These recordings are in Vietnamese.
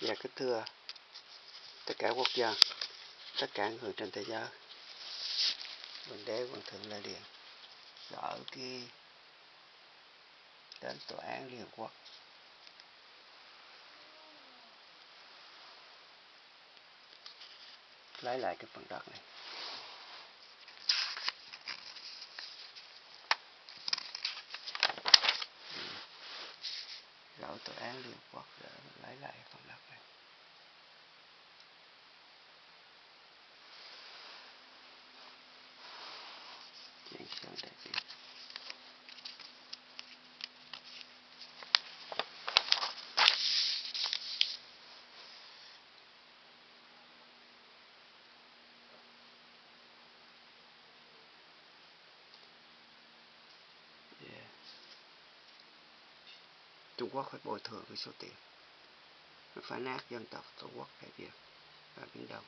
và kính thưa tất cả quốc dân, tất cả người trên thế giới. Bình đế Hoàng thượng Lê Điện gỡ cái đến tòa án Liên Hợp Quốc lấy lại cái phần đất này. Gỡ tòa án Liên Quốc để lấy lại phần đất này. Chuyện sơn đây diện. Yeah. Trung Quốc phải bồi thường cái số tiền phá nát dân tộc Tổ quốc Đại Việt và Biển Đông.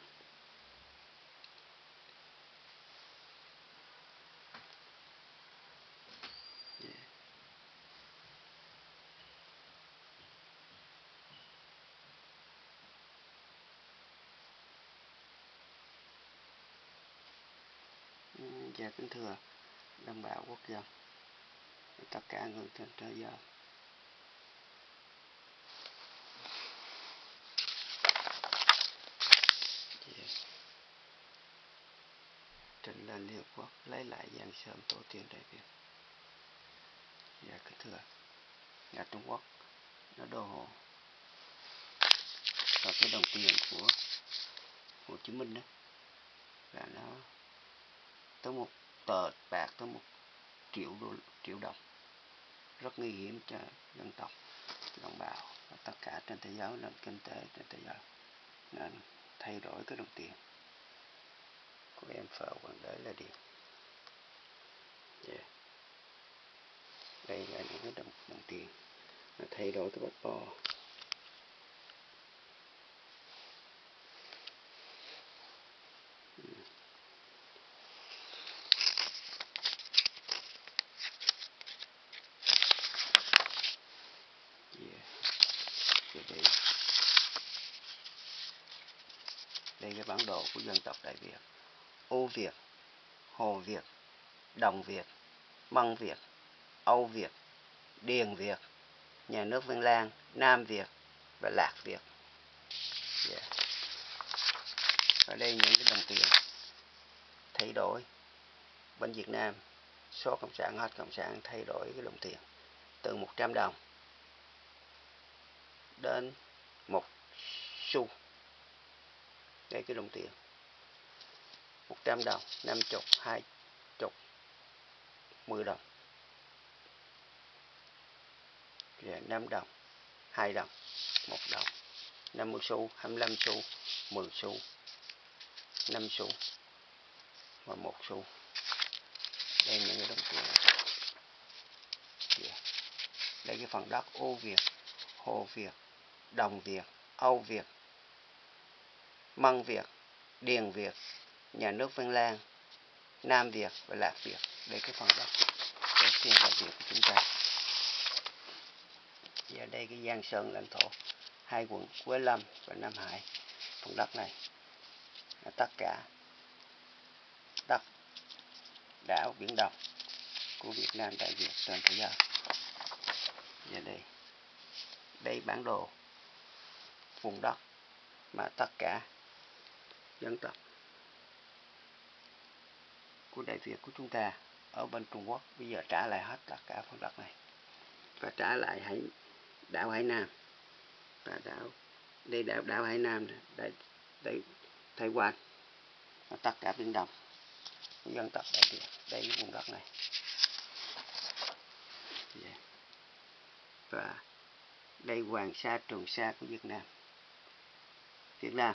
và kính thưa đồng bào quốc dân, tất cả người trên thế giới Yeah trình Liên Hợp Quốc lấy lại Giang Sơn tổ tiên Đại Việt. Dạ kính thưa, nhà Trung Quốc nó đô hộ và cái đồng tiền của Hồ Chí Minh đó là nó tới một tờ bạc tới một triệu đô triệu đồng. Rất nguy hiểm cho dân tộc đồng bào và tất cả trên thế giới nền kinh tế trên thế giới. Nên thay đổi cái đồng tiền của em phở hoàng đế là điều yeah. đây là những cái đồng, đồng tiền. Nó thay đổi cái bát bo đây. đây cái bản đồ của dân tộc Đại Việt. Ô Việt Hồ Việt Đồng Việt Măng Việt Âu Việt Điền Việt Nhà nước Vân Lan Nam Việt và Lạc Việt yeah. Dạ. ở đây những cái đồng tiền thay đổi. Bên Việt Nam, số cộng sản, hết cộng sản thay đổi cái đồng tiền từ 100 đồng đến một xu. Đây cái đồng tiền. 100 đồng 50 20 10 đồng. Dạ, Rồi 5 đồng 2 đồng 1 đồng. 50 xu 25 xu 10 xu 5 xu và 1 xu. Đây những cái đồng tiền. Yeah. đây cái phần đất ô Việt, Hồ Việt, Đồng Việt, Âu Việt, Măng Việt, Điền Việt. Nhà nước Văn Lan, Nam Việt và Lạc Việt đây cái phần đất của tiên Đại Việt của chúng ta. Và đây cái Giang Sơn lãnh thổ, hai quận Quế Lâm và Nam Hải, phần đất này là tất cả đất đảo Biển Đông của Việt Nam Đại Việt trên thế giới. Và đây đây bản đồ vùng đất mà tất cả dân tộc của Đại Việt của chúng ta ở bên Trung Quốc. Bây giờ trả lại hết tất cả phần đất này. Và trả lại hải, đảo Hải Nam. Và đảo, đây đảo đảo Hải Nam đây đây Thái Quan. Và tất cả Biển Đông. Dân tộc Đại Việt, đây cái vùng đất này. Yeah. và đây Hoàng Sa, Trường Sa của Việt Nam. Việt Nam.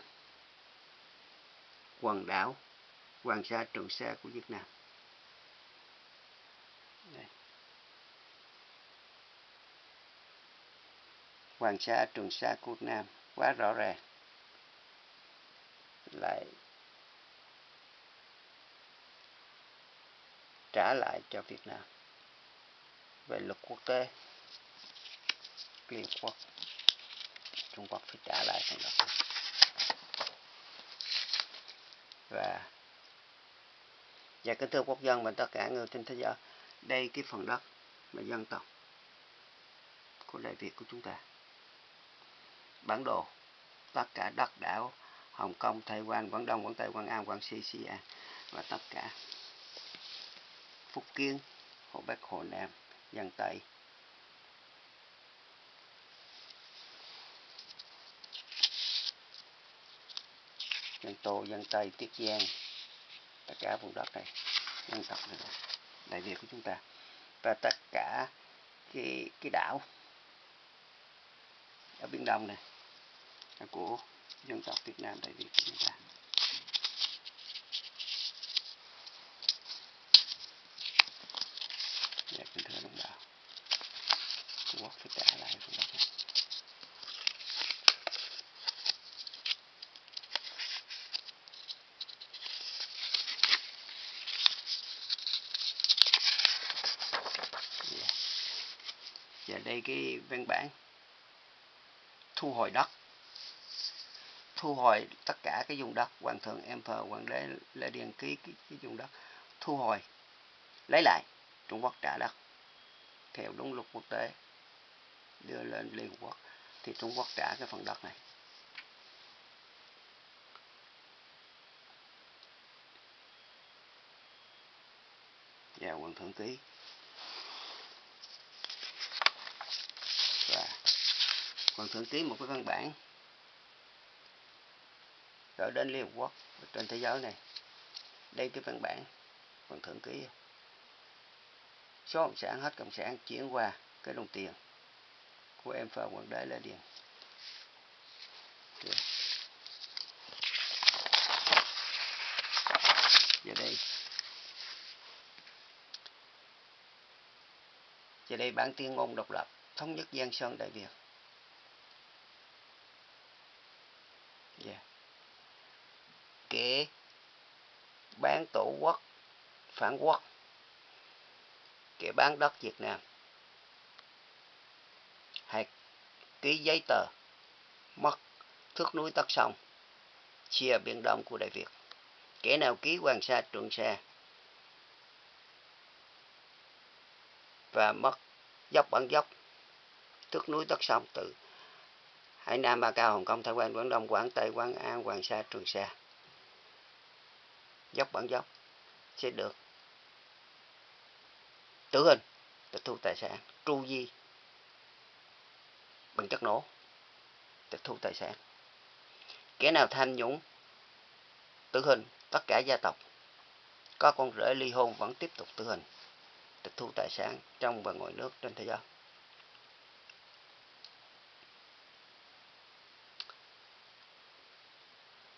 Quần đảo hoàng sa trường sa của Việt Nam. Đây. hoàng sa trường sa của Việt Nam, quá rõ ràng. Lại trả lại cho Việt Nam về luật quốc tế. Liên Quốc, Trung Quốc phải trả lại thằng đó. Và và kính thưa quốc dân và tất cả người trên thế giới, đây cái phần đất mà dân tộc của Đại Việt của chúng ta. Bản đồ tất cả đất đảo Hồng Kông, Thái Quan, Quảng Đông, Quảng Tây, Quảng An, Quảng Sĩ, Sĩ An và tất cả Phúc Kiến, Hồ Bắc, Hồ Nam, dân Tây, dân Tô, dân Tây, Tiết Giang, tất cả vùng đất này, dân tộc này, Đại Việt của chúng ta và tất cả cái cái đảo ở Biển Đông này là của dân tộc Việt Nam Đại Việt của chúng ta. Dạ, kính thưa đồng bào, Trung Quốc phải trả lại vùng đất này. Đây cái văn bản thu hồi đất thu hồi tất cả cái vùng đất hoàng thượng emperor hoàng đế lê điền ký cái, cái vùng đất thu hồi lấy lại trung quốc trả đất theo đúng luật quốc tế đưa lên liên hợp quốc thì trung quốc trả cái phần đất này. Và hoàng thượng ký và còn thượng ký một cái văn bản. Gửi đến Liên Hợp Quốc, trên thế giới này. Đây cái văn bản còn thượng ký. Số cộng sản, hết cộng sản, chuyển qua cái đồng tiền của em phờ hoàng đế Lê Điền. Giờ đây. Giờ đây bản tuyên ngôn độc lập, thống nhất Giang Sơn Đại Việt. Dạ. yeah. kế bán tổ quốc, phản quốc. Kế bán đất Việt Nam. Hay ký giấy tờ, mất thước núi tất sông, chia biển đông của Đại Việt. Kẻ nào ký Hoàng Sa, Trường Sa và mất dốc bản dốc thước núi tất sông từ Hải Nam, Ba Cao, Hồng Kông, Thái Quan, Quảng Đông, Quảng Tây, Quảng An, Hoàng Sa, Trường Sa. Dốc bản dốc sẽ được tử hình, tịch thu tài sản, tru di bằng chất nổ, tịch thu tài sản. Kẻ nào tham nhũng, tử hình, tất cả gia tộc, có con rể ly hôn vẫn tiếp tục tử hình, tịch thu tài sản trong và ngoài nước trên thế giới.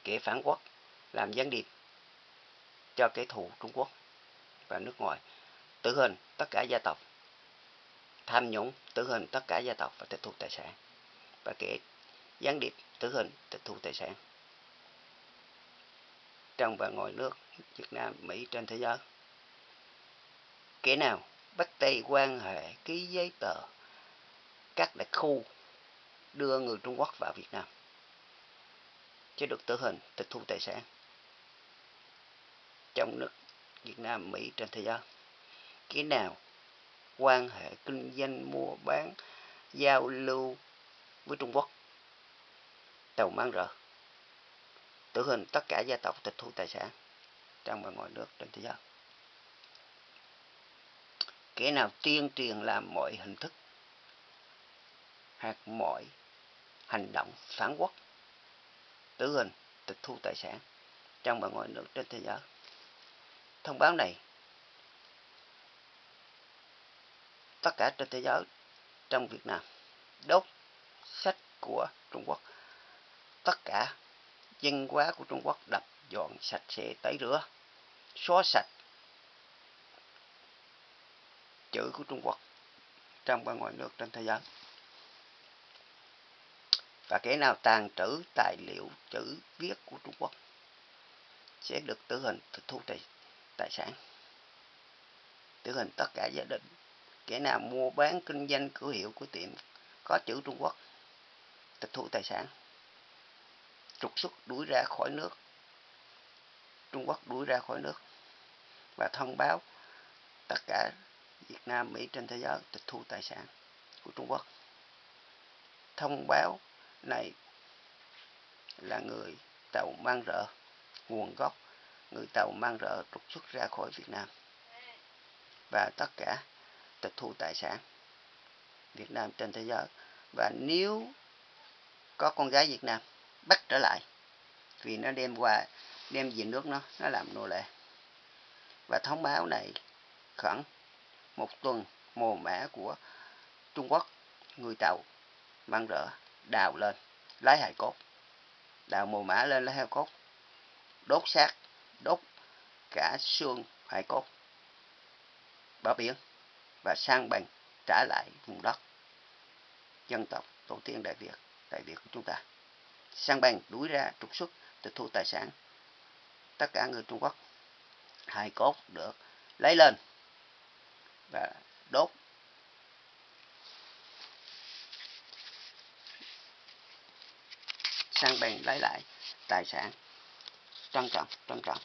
Kẻ phản quốc, làm gián điệp cho kẻ thù Trung Quốc và nước ngoài, tử hình tất cả gia tộc, tham nhũng, tử hình tất cả gia tộc và tịch thu tài sản. Và kẻ gián điệp, tử hình, tịch thu tài sản. Trong và ngoài nước, Việt Nam, Mỹ, trên thế giới, kẻ nào bắt tay quan hệ, ký giấy tờ các đặc khu đưa người Trung Quốc vào Việt Nam? Chứ được tử hình tịch thu tài sản. Trong nước Việt Nam, Mỹ trên thế giới. Cái nào quan hệ kinh doanh mua bán giao lưu với Trung Quốc? Tàu mang rợ tử hình tất cả gia tộc tịch thu tài sản trong và ngoài nước trên thế giới. Kẻ nào tuyên truyền làm mọi hình thức hoặc mọi hành động phản quốc? Tử hình, tịch thu tài sản trong và ngoài nước trên thế giới. Thông báo này, tất cả trên thế giới, trong Việt Nam, đốt sách của Trung Quốc. Tất cả dân hóa của Trung Quốc đập dọn sạch sẽ tẩy rửa. Xóa sạch chữ của Trung Quốc trong và ngoài nước trên thế giới và kẻ nào tàn trữ tài liệu chữ viết của Trung Quốc sẽ được tử hình tịch thu tài, tài sản. Tử hình tất cả gia đình. Kẻ nào mua bán kinh doanh cửa hiệu của tiệm có chữ Trung Quốc tịch thu tài sản. Trục xuất đuổi ra khỏi nước. Trung Quốc đuổi ra khỏi nước. Và thông báo tất cả Việt Nam, Mỹ trên thế giới tịch thu tài sản của Trung Quốc. Thông báo này là người tàu mang rợ, nguồn gốc người tàu mang rợ trục xuất ra khỏi Việt Nam. Và tất cả tịch thu tài sản Việt Nam trên thế giới. Và nếu có con gái Việt Nam bắt trở lại, vì nó đem qua, đem về nước nó nó làm nô lệ. Và thông báo này khoảng một tuần mồ mã của Trung Quốc, người tàu mang rỡ đào lên, lấy hài cốt, đào mồ mã lên lấy hài cốt, đốt xác, đốt cả xương hài cốt bỏ biển và sang bằng trả lại vùng đất. Dân tộc tổ tiên đại Việt đại Việt của chúng ta. Sang bằng đuổi ra trục xuất, tịch thu tài sản. Tất cả người Trung Quốc hài cốt được lấy lên và đốt sang bèn lấy lại tài sản. Trân trọng trân trọng.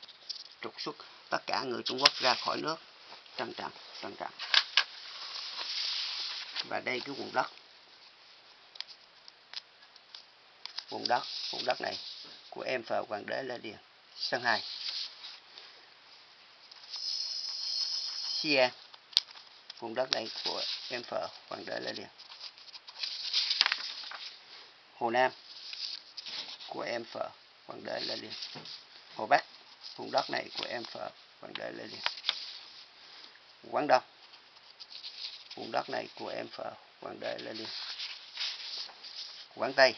Trục xuất tất cả người Trung Quốc ra khỏi nước. Trân trọng trân trọng. Và đây cái vùng đất. Vùng đất vùng đất này của em phờ hoàng đế lê điền. Sân hai. Xia vùng đất này của em phở hoàng đế lê điền. Hồ nam của em phở hoàng đế lê liên hồ bắc, vùng đất này của em phở hoàng đế lê liên quảng đông, vùng đất này của em phở hoàng đế lê liên quảng tây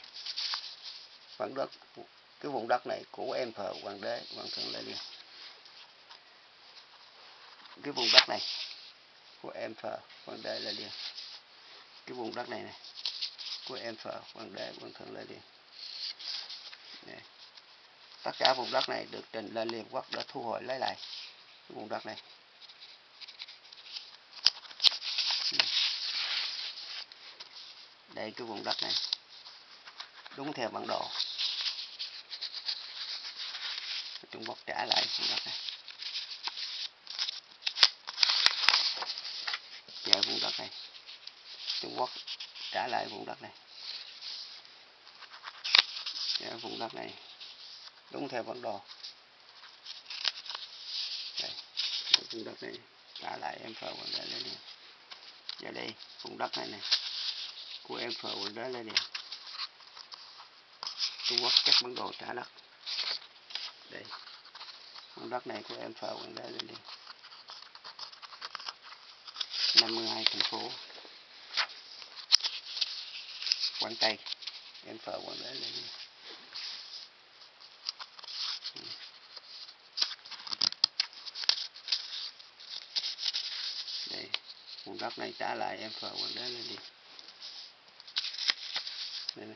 vùng đất, cái vùng đất này của em phở hoàng đế hoàng thượng lê liên cái vùng đất này của em phở hoàng đế lê liên cái vùng đất này này của em phở hoàng đế hoàng thượng lê liên tất cả vùng đất này được trình lên liên quốc để thu hồi lấy lại vùng đất này. Đây cái vùng đất này. Đúng theo bản đồ. Trung Quốc trả lại vùng đất này. Trả vùng đất này. Trung Quốc trả lại vùng đất này và vùng đất này. Đúng theo bản đồ. Đây, vùng đất này. Trả lại em phờ quần đá lên giờ dạ đây vùng đất này này của em phờ quần đá lên Trung Quốc các bản đồ trả đất. Đây. Vùng đất này của em phờ quần đá lên đi 52 thành phố. Quảng Tây. Em phờ quần đá lên đi đây vùng đất này trả lại em phờ quần đá lên đi. Đây nè.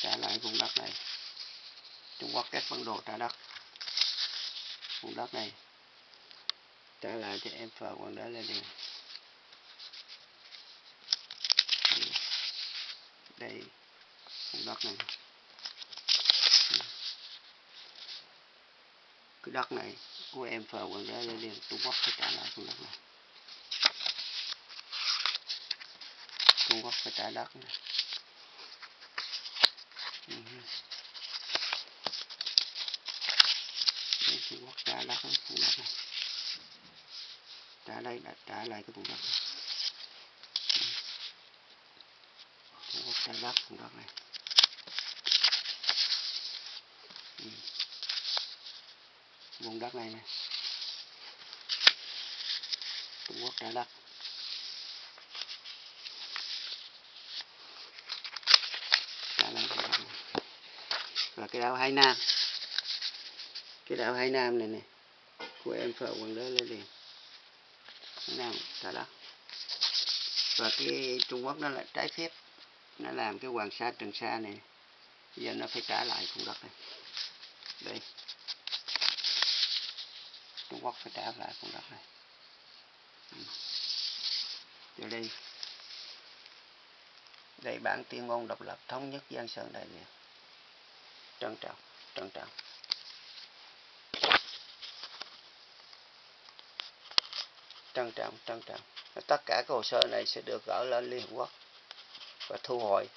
Trả lại vùng đất này. Trung Quốc các bản đồ trả đất vùng đất này. Trả lại cho em phờ quần đá lên đi. Đây. Vùng đất này. Cái đất này của em phờ quần ra lên liền Trung Quốc phải trả lại vùng đất này. Trung Quốc phải trả đất này. Ừ. Đây, Trung Quốc trả đất vùng đất này. Trả đây đã trả lại cái vùng đất này. Trung Quốc trả đất vùng đất này. Vùng đất này này Trung Quốc trả đất. Và cái đảo Hải Nam. Cái đảo Hải Nam này nè. Của em phở quần đế lên liền. Hải Nam trả đất. Và cái Trung Quốc nó là trái phép. Nó làm cái Hoàng Sa Trường Sa này. Giờ nó phải trả lại vùng đất này. Đây. Trung Quốc phải trả lại vùng đất này. Từ đây đây bản tuyên ngôn độc lập thống nhất dân Sơn Đại Việt. Trân trọng trân trọng. Trân trọng trân trọng. Tất cả các hồ sơ này sẽ được gửi lên Liên Hợp Quốc và thu hồi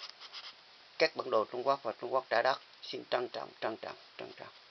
các bản đồ Trung Quốc và Trung Quốc trả đất. Xin trân trọng trân trọng trân trọng.